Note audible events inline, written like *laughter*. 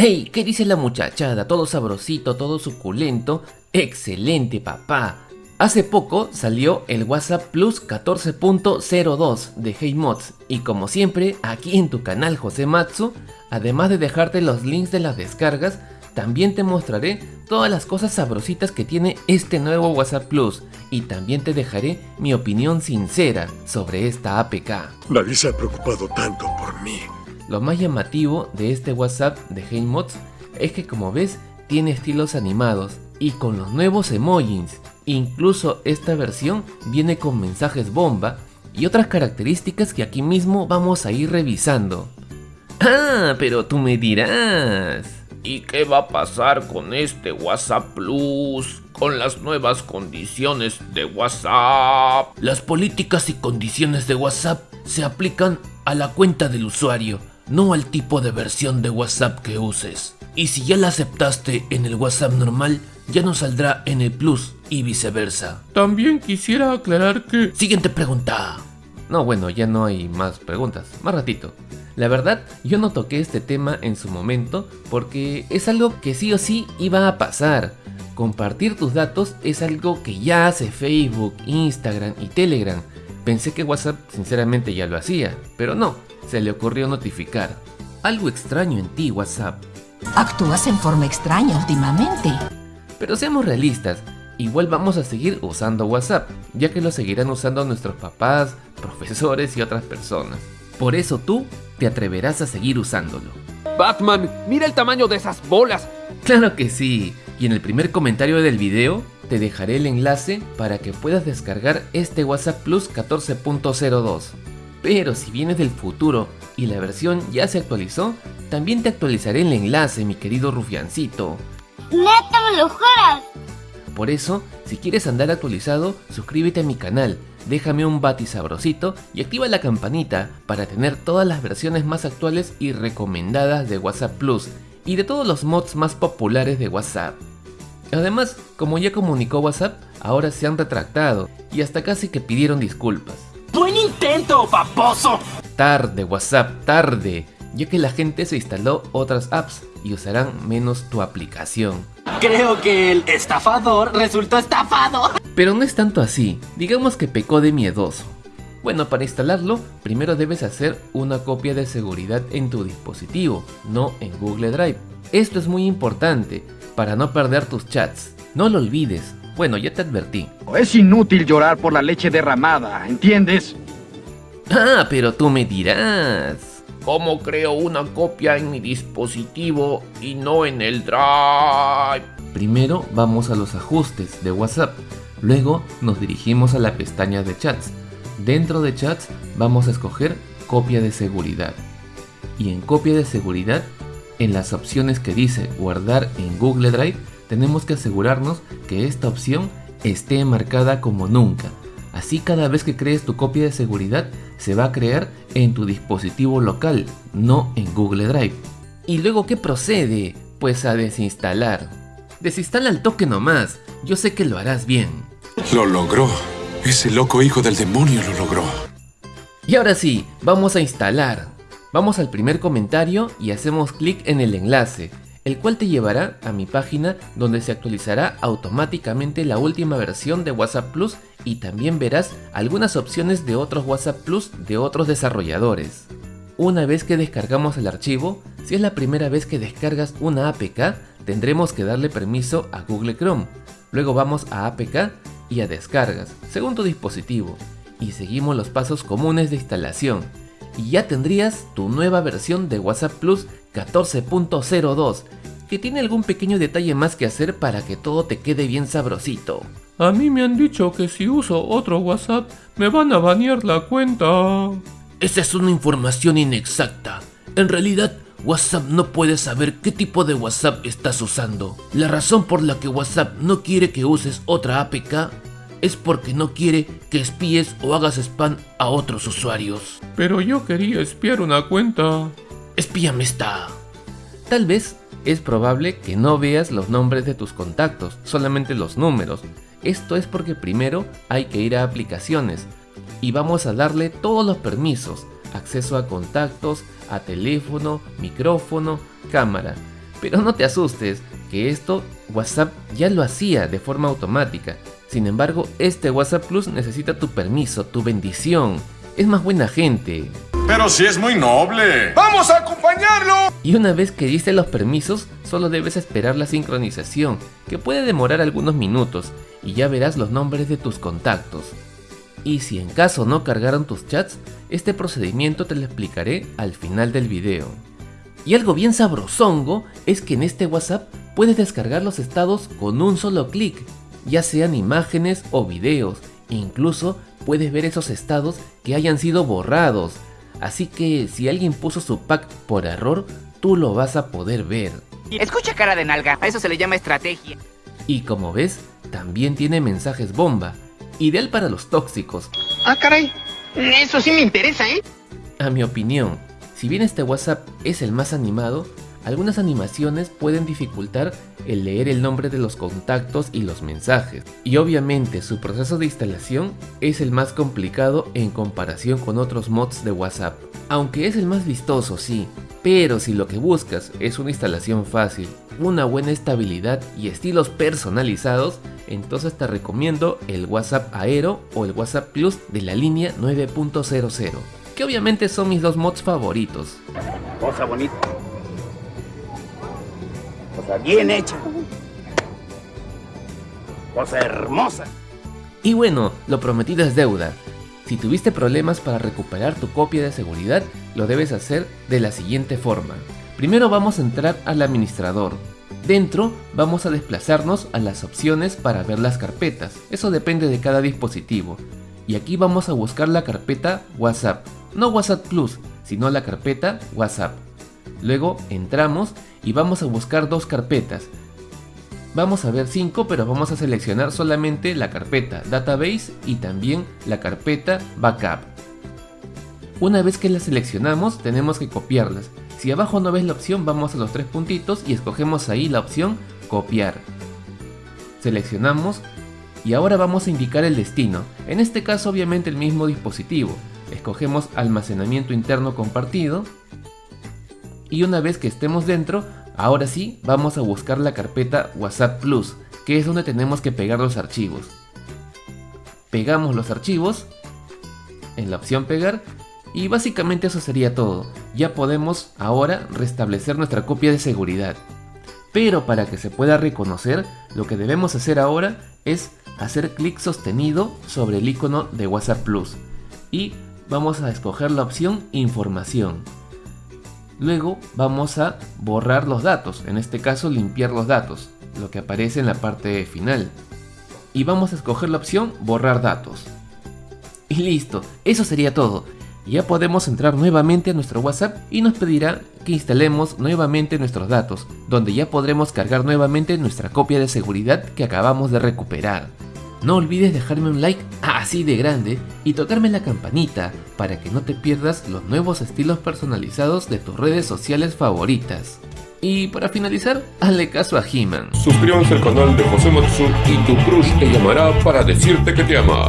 ¡Hey! ¿Qué dice la muchachada? Todo sabrosito, todo suculento. ¡Excelente, papá! Hace poco salió el WhatsApp Plus 14.02 de HeyMods y como siempre, aquí en tu canal José Matsu, además de dejarte los links de las descargas, también te mostraré todas las cosas sabrositas que tiene este nuevo WhatsApp Plus y también te dejaré mi opinión sincera sobre esta APK. Nadie se ha preocupado tanto por mí. Lo más llamativo de este WhatsApp de HeyMods es que como ves tiene estilos animados y con los nuevos emojis. Incluso esta versión viene con mensajes bomba y otras características que aquí mismo vamos a ir revisando. Ah, pero tú me dirás. ¿Y qué va a pasar con este WhatsApp Plus? Con las nuevas condiciones de WhatsApp. Las políticas y condiciones de WhatsApp se aplican a la cuenta del usuario, no al tipo de versión de WhatsApp que uses. Y si ya la aceptaste en el WhatsApp normal, ya no saldrá en el Plus y viceversa. También quisiera aclarar que... Siguiente pregunta. No, bueno, ya no hay más preguntas. Más ratito. La verdad, yo no toqué este tema en su momento porque es algo que sí o sí iba a pasar. Compartir tus datos es algo que ya hace Facebook, Instagram y Telegram. Pensé que WhatsApp sinceramente ya lo hacía, pero no, se le ocurrió notificar. Algo extraño en ti, WhatsApp. Actúas en forma extraña últimamente. Pero seamos realistas, igual vamos a seguir usando WhatsApp, ya que lo seguirán usando nuestros papás, *laughs* profesores y otras personas. Por eso tú te atreverás a seguir usándolo. Batman, mira el tamaño de esas bolas. Claro que sí, y en el primer comentario del video te dejaré el enlace para que puedas descargar este WhatsApp Plus 14.02. Pero si vienes del futuro y la versión ya se actualizó, también te actualizaré el enlace, mi querido rufiancito. ¡Neta me lo juras! Por eso, si quieres andar actualizado, suscríbete a mi canal, déjame un bati sabrosito y activa la campanita para tener todas las versiones más actuales y recomendadas de WhatsApp Plus y de todos los mods más populares de WhatsApp. Además, como ya comunicó WhatsApp, ahora se han retractado y hasta casi que pidieron disculpas. ¡Buen intento, paposo! Tarde, WhatsApp, tarde, ya que la gente se instaló otras apps y usarán menos tu aplicación. Creo que el estafador resultó estafado. Pero no es tanto así, digamos que pecó de miedoso. Bueno, para instalarlo, primero debes hacer una copia de seguridad en tu dispositivo, no en Google Drive. Esto es muy importante, para no perder tus chats. No lo olvides. Bueno, ya te advertí. Es inútil llorar por la leche derramada, ¿entiendes? Ah, pero tú me dirás. ¿Cómo creo una copia en mi dispositivo y no en el Drive? Primero vamos a los ajustes de WhatsApp. Luego nos dirigimos a la pestaña de chats. Dentro de chats vamos a escoger copia de seguridad. Y en copia de seguridad, en las opciones que dice guardar en Google Drive, tenemos que asegurarnos que esta opción esté marcada como nunca. Así cada vez que crees tu copia de seguridad se va a crear en tu dispositivo local, no en Google Drive. ¿Y luego qué procede? Pues a desinstalar. Desinstala el toque nomás, yo sé que lo harás bien. Lo logró. Ese loco hijo del demonio lo logró. Y ahora sí, vamos a instalar. Vamos al primer comentario y hacemos clic en el enlace, el cual te llevará a mi página donde se actualizará automáticamente la última versión de WhatsApp Plus y también verás algunas opciones de otros WhatsApp Plus de otros desarrolladores. Una vez que descargamos el archivo, si es la primera vez que descargas una APK, tendremos que darle permiso a Google Chrome. Luego vamos a APK y a descargas, según tu dispositivo, y seguimos los pasos comunes de instalación. Y ya tendrías tu nueva versión de WhatsApp Plus 14.02, que tiene algún pequeño detalle más que hacer para que todo te quede bien sabrosito. A mí me han dicho que si uso otro WhatsApp me van a banear la cuenta. Esa es una información inexacta. En realidad, WhatsApp no puede saber qué tipo de WhatsApp estás usando. La razón por la que WhatsApp no quiere que uses otra APK es porque no quiere que espíes o hagas spam a otros usuarios. Pero yo quería espiar una cuenta. Espíame esta. Tal vez es probable que no veas los nombres de tus contactos, solamente los números. Esto es porque primero hay que ir a aplicaciones y vamos a darle todos los permisos, acceso a contactos, a teléfono, micrófono, cámara. Pero no te asustes, que esto WhatsApp ya lo hacía de forma automática. Sin embargo, este WhatsApp Plus necesita tu permiso, tu bendición. Es más buena gente. Pero si es muy noble. ¡Vamos a acompañarlo! Y una vez que diste los permisos, solo debes esperar la sincronización, que puede demorar algunos minutos, y ya verás los nombres de tus contactos. Y si en caso no cargaron tus chats, este procedimiento te lo explicaré al final del video. Y algo bien sabrosongo es que en este WhatsApp puedes descargar los estados con un solo clic, ya sean imágenes o videos, e incluso puedes ver esos estados que hayan sido borrados, así que si alguien puso su pack por error, tú lo vas a poder ver. Escucha cara de nalga, a eso se le llama estrategia. Y como ves, también tiene mensajes bomba, ideal para los tóxicos. Ah, caray, eso sí me interesa, ¿eh? A mi opinión, si bien este WhatsApp es el más animado, algunas animaciones pueden dificultar el leer el nombre de los contactos y los mensajes. Y obviamente su proceso de instalación es el más complicado en comparación con otros mods de WhatsApp. Aunque es el más vistoso, sí, pero si lo que buscas es una instalación fácil, una buena estabilidad y estilos personalizados, entonces te recomiendo el WhatsApp Aero o el WhatsApp Plus de la línea 9.00, que obviamente son mis dos mods favoritos. Cosa bonita. Cosa bien hecha. Cosa hermosa. Y bueno, lo prometido es deuda. Si tuviste problemas para recuperar tu copia de seguridad, lo debes hacer de la siguiente forma. Primero vamos a entrar al administrador, Dentro vamos a desplazarnos a las opciones para ver las carpetas, eso depende de cada dispositivo. Y aquí vamos a buscar la carpeta WhatsApp, no WhatsApp Plus, sino la carpeta WhatsApp. Luego entramos y vamos a buscar dos carpetas. Vamos a ver cinco, pero vamos a seleccionar solamente la carpeta Database y también la carpeta Backup. Una vez que las seleccionamos tenemos que copiarlas si abajo no ves la opción, vamos a los tres puntitos y escogemos ahí la opción copiar. Seleccionamos y ahora vamos a indicar el destino, en este caso obviamente el mismo dispositivo. Escogemos almacenamiento interno compartido y una vez que estemos dentro, ahora sí vamos a buscar la carpeta WhatsApp Plus, que es donde tenemos que pegar los archivos. Pegamos los archivos en la opción pegar y básicamente eso sería todo, ya podemos ahora restablecer nuestra copia de seguridad. Pero para que se pueda reconocer, lo que debemos hacer ahora es hacer clic sostenido sobre el icono de WhatsApp Plus y vamos a escoger la opción información. Luego vamos a borrar los datos, en este caso limpiar los datos, lo que aparece en la parte final. Y vamos a escoger la opción borrar datos. Y listo, eso sería todo ya podemos entrar nuevamente a nuestro WhatsApp y nos pedirá que instalemos nuevamente nuestros datos, donde ya podremos cargar nuevamente nuestra copia de seguridad que acabamos de recuperar. No olvides dejarme un like así de grande y tocarme la campanita para que no te pierdas los nuevos estilos personalizados de tus redes sociales favoritas. Y para finalizar, hazle caso a He-Man. Suscríbanse al canal de José Matsu y tu crush te llamará para decirte que te ama.